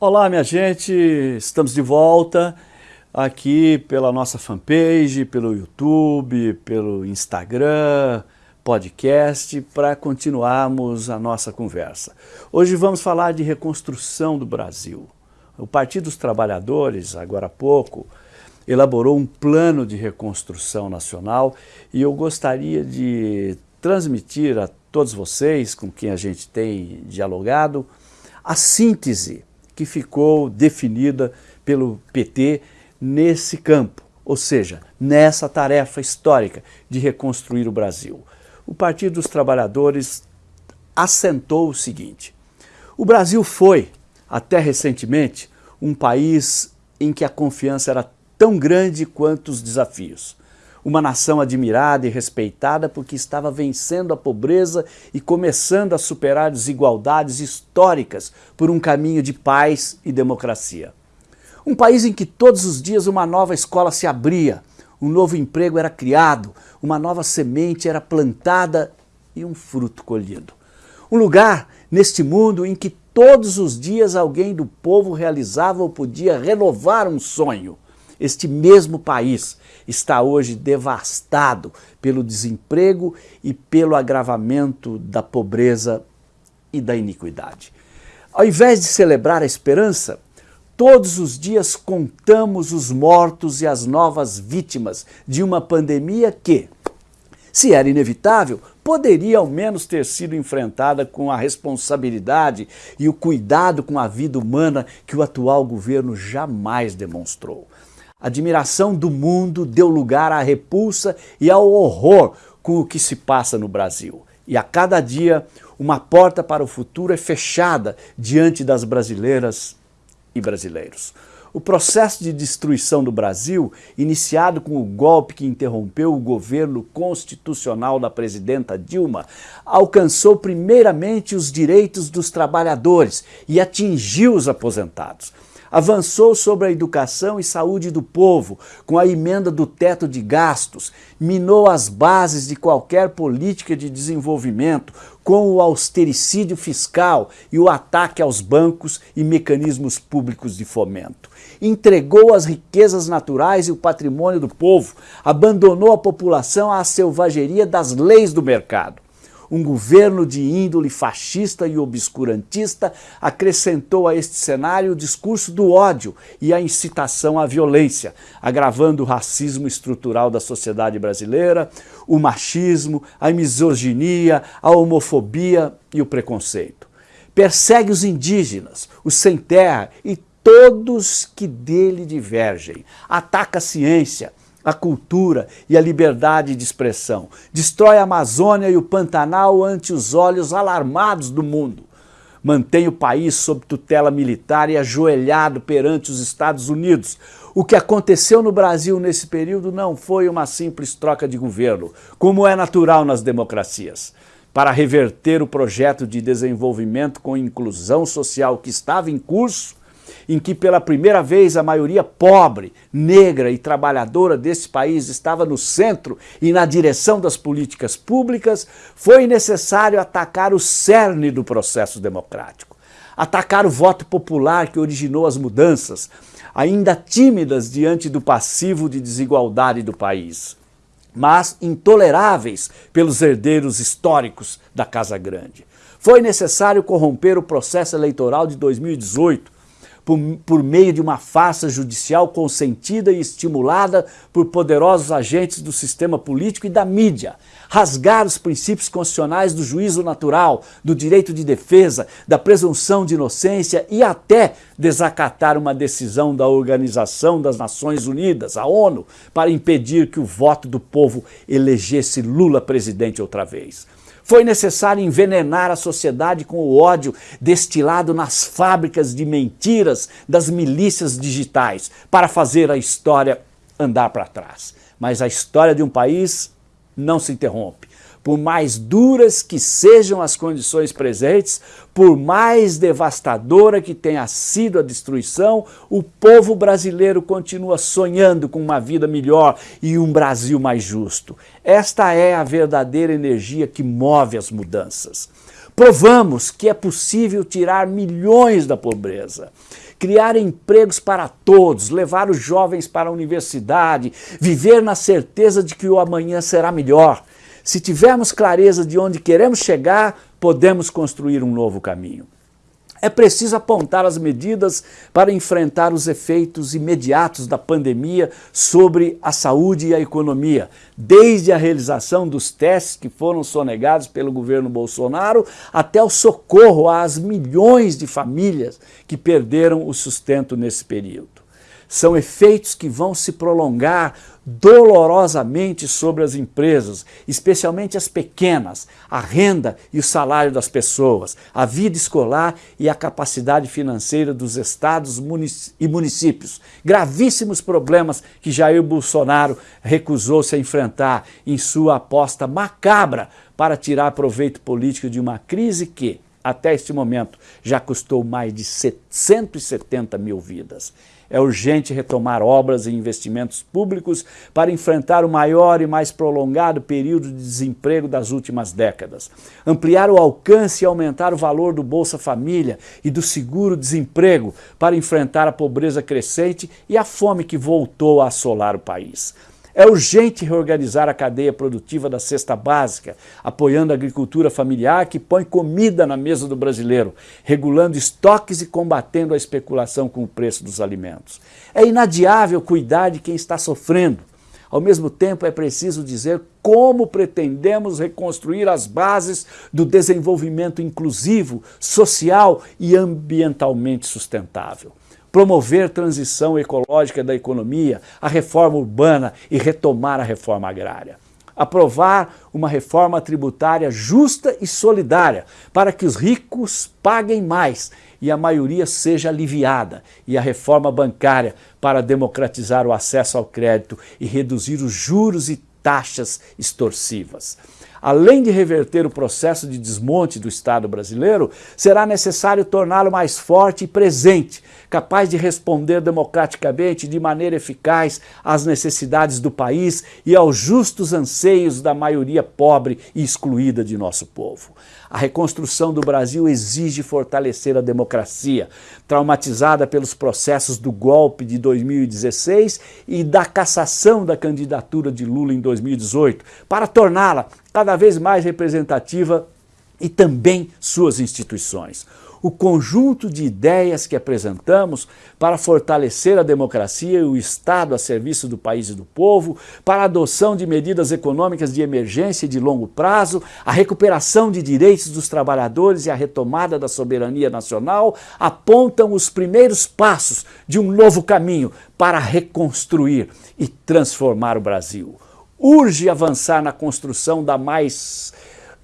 Olá, minha gente, estamos de volta aqui pela nossa fanpage, pelo YouTube, pelo Instagram, podcast, para continuarmos a nossa conversa. Hoje vamos falar de reconstrução do Brasil. O Partido dos Trabalhadores, agora há pouco, elaborou um plano de reconstrução nacional e eu gostaria de transmitir a todos vocês, com quem a gente tem dialogado, a síntese que ficou definida pelo PT nesse campo, ou seja, nessa tarefa histórica de reconstruir o Brasil. O Partido dos Trabalhadores assentou o seguinte, o Brasil foi, até recentemente, um país em que a confiança era tão grande quanto os desafios uma nação admirada e respeitada porque estava vencendo a pobreza e começando a superar desigualdades históricas por um caminho de paz e democracia. Um país em que todos os dias uma nova escola se abria, um novo emprego era criado, uma nova semente era plantada e um fruto colhido. Um lugar neste mundo em que todos os dias alguém do povo realizava ou podia renovar um sonho, este mesmo país está hoje devastado pelo desemprego e pelo agravamento da pobreza e da iniquidade. Ao invés de celebrar a esperança, todos os dias contamos os mortos e as novas vítimas de uma pandemia que, se era inevitável, poderia ao menos ter sido enfrentada com a responsabilidade e o cuidado com a vida humana que o atual governo jamais demonstrou. A admiração do mundo deu lugar à repulsa e ao horror com o que se passa no Brasil. E a cada dia, uma porta para o futuro é fechada diante das brasileiras e brasileiros. O processo de destruição do Brasil, iniciado com o golpe que interrompeu o governo constitucional da presidenta Dilma, alcançou primeiramente os direitos dos trabalhadores e atingiu os aposentados avançou sobre a educação e saúde do povo, com a emenda do teto de gastos, minou as bases de qualquer política de desenvolvimento, com o austericídio fiscal e o ataque aos bancos e mecanismos públicos de fomento. Entregou as riquezas naturais e o patrimônio do povo, abandonou a população à selvageria das leis do mercado um governo de índole fascista e obscurantista acrescentou a este cenário o discurso do ódio e a incitação à violência, agravando o racismo estrutural da sociedade brasileira, o machismo, a misoginia, a homofobia e o preconceito. Persegue os indígenas, os sem terra e todos que dele divergem. Ataca a ciência, a cultura e a liberdade de expressão. Destrói a Amazônia e o Pantanal ante os olhos alarmados do mundo. Mantém o país sob tutela militar e ajoelhado perante os Estados Unidos. O que aconteceu no Brasil nesse período não foi uma simples troca de governo, como é natural nas democracias. Para reverter o projeto de desenvolvimento com inclusão social que estava em curso, em que pela primeira vez a maioria pobre, negra e trabalhadora desse país estava no centro e na direção das políticas públicas, foi necessário atacar o cerne do processo democrático. Atacar o voto popular que originou as mudanças, ainda tímidas diante do passivo de desigualdade do país mas intoleráveis pelos herdeiros históricos da Casa Grande. Foi necessário corromper o processo eleitoral de 2018 por, por meio de uma farsa judicial consentida e estimulada por poderosos agentes do sistema político e da mídia, rasgar os princípios constitucionais do juízo natural, do direito de defesa, da presunção de inocência e até desacatar uma decisão da Organização das Nações Unidas, a ONU, para impedir que o voto do povo elegesse Lula presidente outra vez. Foi necessário envenenar a sociedade com o ódio destilado nas fábricas de mentiras das milícias digitais para fazer a história andar para trás. Mas a história de um país não se interrompe, por mais duras que sejam as condições presentes, por mais devastadora que tenha sido a destruição, o povo brasileiro continua sonhando com uma vida melhor e um Brasil mais justo. Esta é a verdadeira energia que move as mudanças. Provamos que é possível tirar milhões da pobreza criar empregos para todos, levar os jovens para a universidade, viver na certeza de que o amanhã será melhor. Se tivermos clareza de onde queremos chegar, podemos construir um novo caminho. É preciso apontar as medidas para enfrentar os efeitos imediatos da pandemia sobre a saúde e a economia, desde a realização dos testes que foram sonegados pelo governo Bolsonaro até o socorro às milhões de famílias que perderam o sustento nesse período. São efeitos que vão se prolongar dolorosamente sobre as empresas, especialmente as pequenas, a renda e o salário das pessoas, a vida escolar e a capacidade financeira dos estados e municípios. Gravíssimos problemas que Jair Bolsonaro recusou-se a enfrentar em sua aposta macabra para tirar proveito político de uma crise que, até este momento, já custou mais de 170 mil vidas. É urgente retomar obras e investimentos públicos para enfrentar o maior e mais prolongado período de desemprego das últimas décadas. Ampliar o alcance e aumentar o valor do Bolsa Família e do seguro-desemprego para enfrentar a pobreza crescente e a fome que voltou a assolar o país. É urgente reorganizar a cadeia produtiva da cesta básica, apoiando a agricultura familiar que põe comida na mesa do brasileiro, regulando estoques e combatendo a especulação com o preço dos alimentos. É inadiável cuidar de quem está sofrendo. Ao mesmo tempo, é preciso dizer como pretendemos reconstruir as bases do desenvolvimento inclusivo, social e ambientalmente sustentável promover transição ecológica da economia, a reforma urbana e retomar a reforma agrária. Aprovar uma reforma tributária justa e solidária para que os ricos paguem mais e a maioria seja aliviada, e a reforma bancária para democratizar o acesso ao crédito e reduzir os juros e taxas extorsivas. Além de reverter o processo de desmonte do Estado brasileiro, será necessário torná-lo mais forte e presente, capaz de responder democraticamente de maneira eficaz às necessidades do país e aos justos anseios da maioria pobre e excluída de nosso povo. A reconstrução do Brasil exige fortalecer a democracia, traumatizada pelos processos do golpe de 2016 e da cassação da candidatura de Lula em 2018, para torná-la cada vez mais representativa e também suas instituições o conjunto de ideias que apresentamos para fortalecer a democracia e o Estado a serviço do país e do povo, para a adoção de medidas econômicas de emergência e de longo prazo, a recuperação de direitos dos trabalhadores e a retomada da soberania nacional, apontam os primeiros passos de um novo caminho para reconstruir e transformar o Brasil. Urge avançar na construção da mais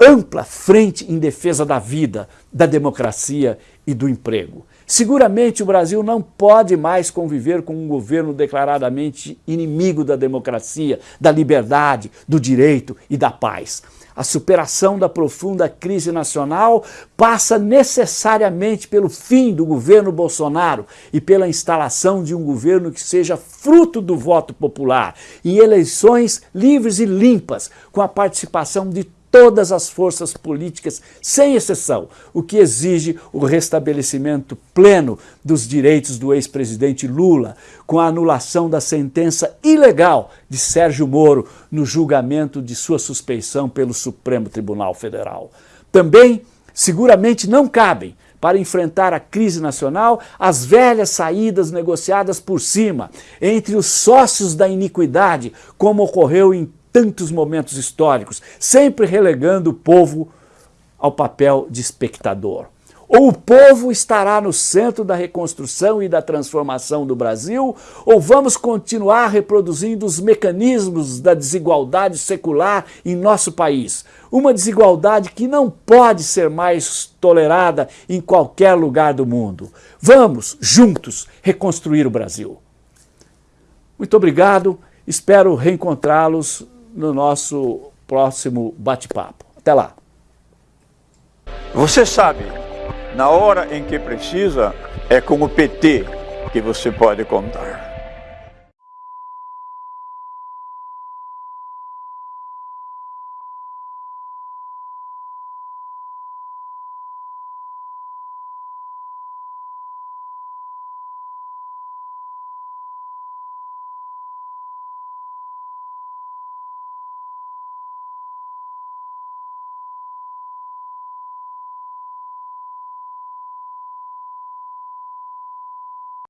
ampla frente em defesa da vida, da democracia e do emprego. Seguramente o Brasil não pode mais conviver com um governo declaradamente inimigo da democracia, da liberdade, do direito e da paz. A superação da profunda crise nacional passa necessariamente pelo fim do governo Bolsonaro e pela instalação de um governo que seja fruto do voto popular, em eleições livres e limpas, com a participação de todas as forças políticas, sem exceção, o que exige o restabelecimento pleno dos direitos do ex-presidente Lula, com a anulação da sentença ilegal de Sérgio Moro no julgamento de sua suspeição pelo Supremo Tribunal Federal. Também, seguramente não cabem para enfrentar a crise nacional, as velhas saídas negociadas por cima, entre os sócios da iniquidade, como ocorreu em tantos momentos históricos, sempre relegando o povo ao papel de espectador. Ou o povo estará no centro da reconstrução e da transformação do Brasil, ou vamos continuar reproduzindo os mecanismos da desigualdade secular em nosso país. Uma desigualdade que não pode ser mais tolerada em qualquer lugar do mundo. Vamos, juntos, reconstruir o Brasil. Muito obrigado, espero reencontrá-los no nosso próximo bate-papo. Até lá. Você sabe, na hora em que precisa, é com o PT que você pode contar.